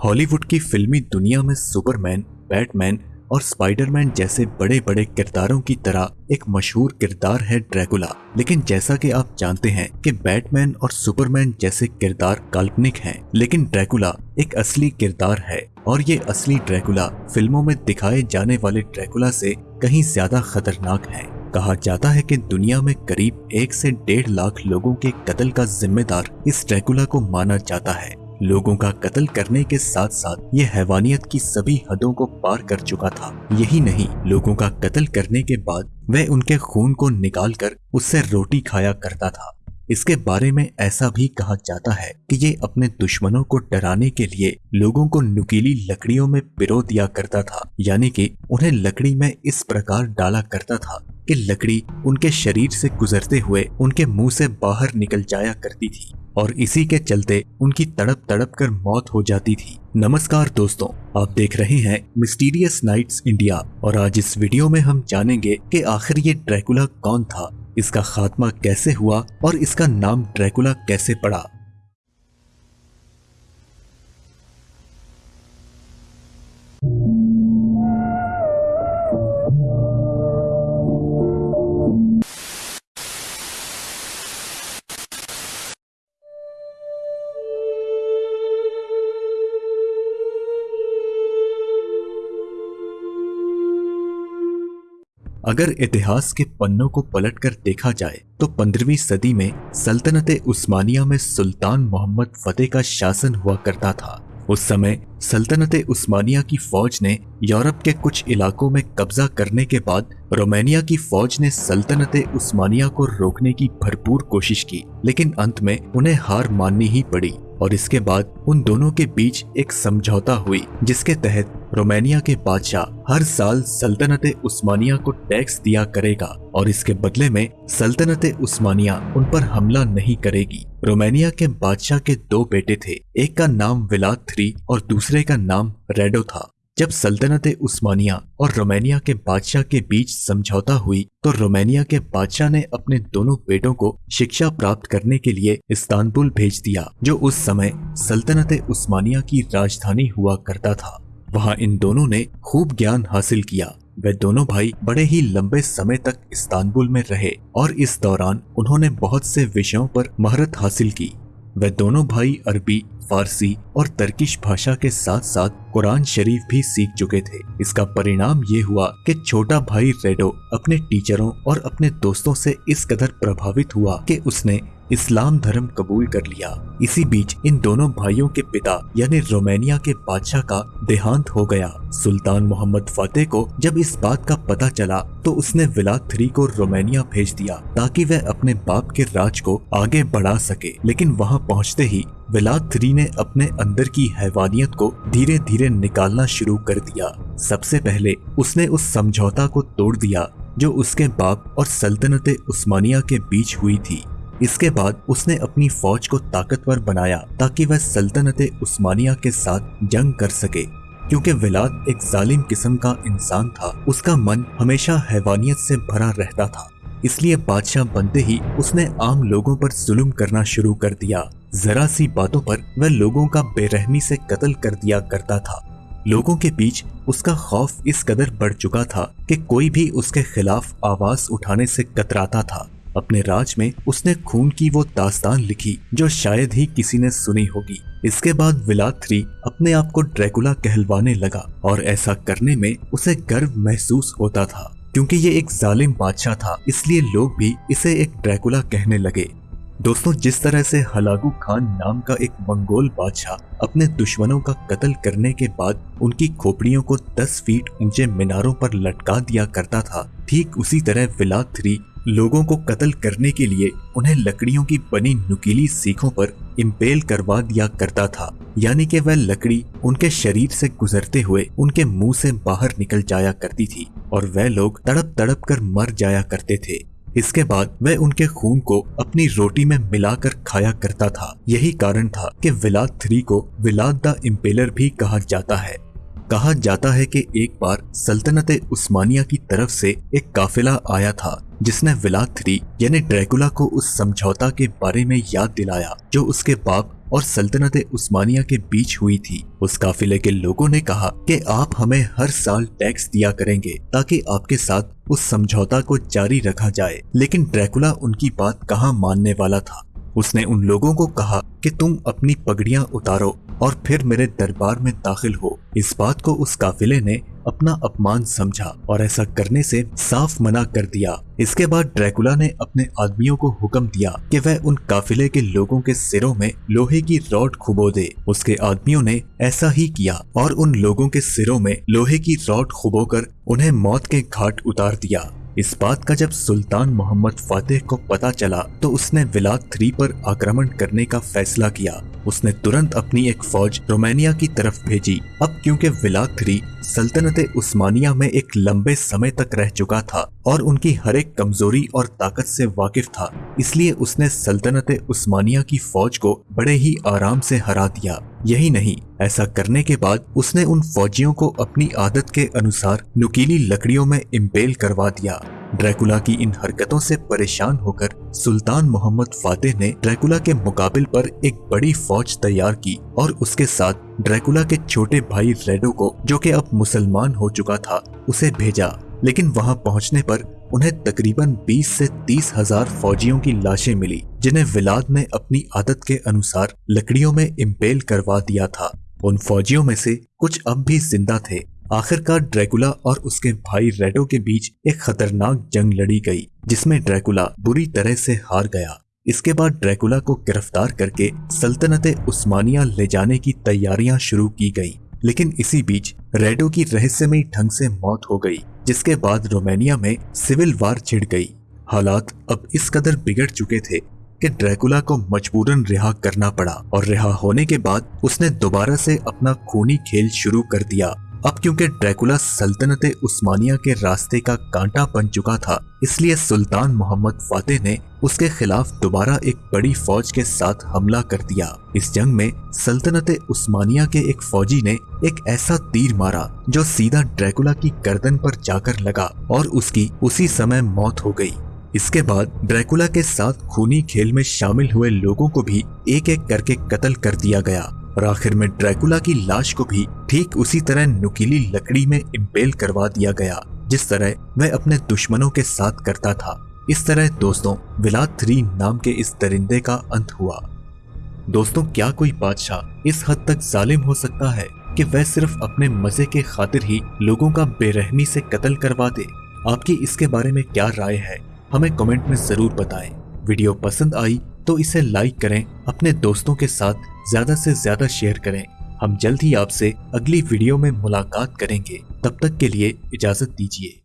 Hollywood की फिल्मी दुनिया में सुपरमैन, बैटमैन और स्पाइडरमैन जैसे बड़े बड़े किरदारों की तरह एक मशहूर किरदार है ड्रैकुला लेकिन जैसा कि आप जानते हैं कि बैटमैन और सुपरमैन जैसे किरदार काल्पनिक हैं, लेकिन ड्रैकुला एक असली किरदार है और ये असली ड्रैकुला फ़िल्मों में दिखाए जाने वाले ड्रैकुला से कहीं ज़्यादा खतरनाक है। कहा जाता है कि दुनिया में करीब एक से डेढ़ लाख लोगों के कत्ल का जिम्मेदार इस ड्रैकुला को माना जाता है। लोगों का कत्ल करने के साथ साथ ये हैवानियत की सभी हदों को पार कर चुका था। यही नहीं, लोगों का कत्ल करने के बाद वह उनके खून को निकाल कर उससे रोटी खाया करता था। इसके बारे में ऐसा भी कहा जाता है कि ये अपने दुश्मनों को डराने के लिए लोगों को नुकीली लकड़ियों में पिरो दिया करता था, यानी कि उन्हें लकड़ी में इस प्रकार डाला करता था कि लकड़ी उनके शरीर से गुजरते हुए उनके मुँह से बाहर निकल जाया करती थी। और इसी के चलते उनकी तड़प तड़प कर मौत हो जाती थी। नमस्कार दोस्तों, आप देख रहे हैं मिस्टीरियस नाइट्स इंडिया और आज इस वीडियो में हम जानेंगे कि आखिर ये ड्रैकुला कौन था, इसका खात्मा कैसे हुआ और इसका नाम ड्रैकुला कैसे पड़ा। अगर इतिहास के पन्नों को पलटकर देखा जाए तो पंद्रहवीं सदी में सल्तनत उस्मानिया में सुल्तान मोहम्मद फतेह का शासन हुआ करता था। उस समय सल्तनत उस्मानिया की फौज ने यूरोप के कुछ इलाकों में कब्जा करने के बाद रोमानिया की फौज ने सल्तनत उस्मानिया को रोकने की भरपूर कोशिश की, लेकिन अंत में उन्हें हार माननी ही पड़ी। और इसके बाद उन दोनों के बीच एक समझौता हुई, जिसके तहत रोमानिया के बादशाह हर साल सल्तनत उस्मानिया को टैक्स दिया करेगा और इसके बदले में सल्तनत उस्मानिया उन पर हमला नहीं करेगी। रोमानिया के बादशाह के दो बेटे थे, एक का नाम विलाद थ्री और दूसरे का नाम रेडो था। जब सल्तनत उस्मानिया और रोमानिया के बादशाह के बीच समझौता हुई तो रोमानिया के बादशाह ने अपने दोनों बेटों को शिक्षा प्राप्त करने के लिए इस्तानबुल भेज दिया, जो उस समय सल्तनत उस्मानिया की राजधानी हुआ करता था। वहाँ इन दोनों ने खूब ज्ञान हासिल किया। वे दोनों भाई बड़े ही लंबे समय तक इस्तानबुल में रहे और इस दौरान उन्होंने बहुत से विषयों पर महारत हासिल की। वे दोनों भाई अरबी, फारसी और तर्किश भाषा के साथ साथ कुरान शरीफ भी सीख चुके थे। इसका परिणाम ये हुआ कि छोटा भाई रेडो अपने टीचरों और अपने दोस्तों से इस कदर प्रभावित हुआ कि उसने इस्लाम धर्म कबूल कर लिया। इसी बीच इन दोनों भाइयों के पिता, यानी रोमानिया के बादशाह का देहांत हो गया। सुल्तान मोहम्मद फतेह को जब इस बात का पता चला तो उसने विलाद थ्री को रोमानिया भेज दिया, ताकि वह अपने बाप के राज को आगे बढ़ा सके। लेकिन वहाँ पहुँचते ही विलाद थ्री ने अपने अंदर की हैवानियत को धीरे धीरे निकालना शुरू कर दिया। सबसे पहले उसने उस समझौता को तोड़ दिया, जो उसके बाप और सल्तनत उस्मानिया के बीच हुई थी। इसके बाद उसने अपनी फौज को ताकतवर बनाया ताकि वह सल्तनत उस्मानिया के साथ जंग कर सके। क्योंकि विलाद एक जालिम किस्म का इंसान था, उसका मन हमेशा हैवानियत से भरा रहता था। इसलिए बादशाह बनते ही उसने आम लोगों पर जुल्म करना शुरू कर दिया। जरा सी बातों पर वह लोगों का बेरहमी से कत्ल कर दिया करता था। लोगों के बीच उसका खौफ इस कदर बढ़ चुका था कि कोई भी उसके खिलाफ आवाज़ उठाने से कतराता था। अपने राज में उसने खून की वो दास्तान लिखी, जो शायद ही किसी ने सुनी होगी। इसके बाद विलाद थ्री अपने आप को ड्रैकुला कहलवाने लगा, और ऐसा करने में उसे गर्व महसूस होता था, क्योंकि ये एक जालिम बादशाह था, इसलिए लोग भी इसे एक ड्रैकुला कहने लगे। दोस्तों, जिस तरह से हलागू खान नाम का एक मंगोल बादशाह अपने दुश्मनों का कत्ल करने के बाद उनकी खोपड़ियों को 10 फीट ऊँचे मीनारों पर लटका दिया करता था, ठीक उसी तरह विलाद थ्री लोगों को कत्ल करने के लिए उन्हें लकड़ियों की बनी नुकीली सीखों पर इम्पेल करवा दिया करता था। यानी कि वह लकड़ी उनके शरीर से गुजरते हुए उनके मुँह से बाहर निकल जाया करती थी और वह लोग तड़प तड़प कर मर जाया करते थे। इसके बाद वह उनके खून को अपनी रोटी में मिलाकर खाया करता था। यही कारण था कि विलाद थ्री को विलाद द इम्पेलर भी कहा जाता है। कहा जाता है कि एक बार सल्तनत उस्मानिया की तरफ़ से एक काफिला आया था, जिसने विलाद थ्री यानी ड्रैकुला को उस समझौता के बारे में याद दिलाया, जो उसके बाप और सल्तनत उस्मानिया के बीच हुई थी। उस काफिले के लोगों ने कहा कि आप हमें हर साल टैक्स दिया करेंगे, ताकि आपके साथ उस समझौता को जारी रखा जाए। लेकिन ड्रैकुला उनकी बात कहाँ मानने वाला था? उसने उन लोगों को कहा कि तुम अपनी पगड़ियाँ उतारो और फिर मेरे दरबार में दाखिल हो। इस बात को उस काफिले ने अपना अपमान समझा और ऐसा करने से साफ़ मना कर दिया। इसके बाद ड्रैकुला ने अपने आदमियों को हुक्म दिया कि वह उन काफिले के लोगों के सिरों में लोहे की रॉड खुबो दे। उसके आदमियों ने ऐसा ही किया और उन लोगों के सिरों में लोहे की रॉड खुबोकर उन्हें मौत के घाट उतार दिया। इस बात का जब सुल्तान मोहम्मद फातेह को पता चला तो उसने विलाद थ्री पर आक्रमण करने का फैसला किया। उसने तुरंत अपनी एक फौज रोमानिया की तरफ़ भेजी। अब क्योंकि विलाद थ्री सल्तनत उस्मानिया में एक लंबे समय तक रह चुका था और उनकी हर एक कमज़ोरी और ताकत से वाकिफ था, इसलिए उसने सल्तनत उस्मानिया की फौज को बड़े ही आराम से हरा दिया। यही नहीं, ऐसा करने के बाद उसने उन फौजियों को अपनी आदत के अनुसार नुकीली लकड़ियों में इम्पेल करवा दिया। ड्रैकुला की इन हरकतों से परेशान होकर सुल्तान मोहम्मद फातेह ने ड्रैकुला के मुकाबले पर एक बड़ी फौज तैयार की और उसके साथ ड्रैकुला के छोटे भाई रेडो को, जो कि अब मुसलमान हो चुका था, उसे भेजा। लेकिन वहाँ पहुँचने पर उन्हें तकरीबन 20 से तीस हज़ार फौजियों की लाशें मिली, जिन्हें विलाद ने अपनी आदत के अनुसार लकड़ियों में इम्पेल करवा दिया था। उन फौजियों में से कुछ अब भी ज़िंदा थे। आखिरकार ड्रैकुला और उसके भाई रेडो के बीच एक खतरनाक जंग लड़ी गई, जिसमें ड्रैकुला बुरी तरह से हार गया। इसके बाद ड्रैकुला को गिरफ़्तार करके सल्तनत उस्मानिया ले जाने की तैयारियाँ शुरू की गई, लेकिन इसी बीच रेडो की रहस्यमयी ढंग से मौत हो गई। जिसके बाद रोमानिया में सिविल वार छिड़ गई। हालात अब इस कदर बिगड़ चुके थे कि ड्रैकुला को मजबूरन रिहा करना पड़ा और रिहा होने के बाद उसने दोबारा से अपना खूनी खेल शुरू कर दिया। अब क्योंकि ड्रैकुला सल्तनत उस्मानिया के रास्ते का कांटा बन चुका था, इसलिए सुल्तान मोहम्मद फातेह ने उसके खिलाफ दोबारा एक बड़ी फौज के साथ हमला कर दिया। इस जंग में सल्तनत उस्मानिया के एक फौजी ने एक ऐसा तीर मारा, जो सीधा ड्रैकुला की गर्दन पर जाकर लगा और उसकी उसी समय मौत हो गई। इसके बाद ड्रैकुला के साथ खूनी खेल में शामिल हुए लोगों को भी एक एक करके कत्ल कर दिया गया। और आखिर में ड्रैकुला की लाश को भी ठीक उसी तरह नुकीली लकड़ी में इम्पेल करवा दिया गया, जिस तरह वह अपने दुश्मनों के साथ करता था। इस तरह दोस्तों विलाद थ्री नाम के इस दरिंदे का अंत हुआ। दोस्तों, क्या कोई बादशाह इस हद तक जालिम हो सकता है कि वह सिर्फ़ अपने मज़े के खातिर ही लोगों का बेरहमी से कत्ल करवा दे? आपकी इसके बारे में क्या राय है, हमें कमेंट में ज़रूर बताएँ। वीडियो पसंद आई तो इसे लाइक करें, अपने दोस्तों के साथ ज़्यादा से ज़्यादा शेयर करें। हम जल्द ही आपसे अगली वीडियो में मुलाकात करेंगे। तब तक के लिए इजाज़त दीजिए।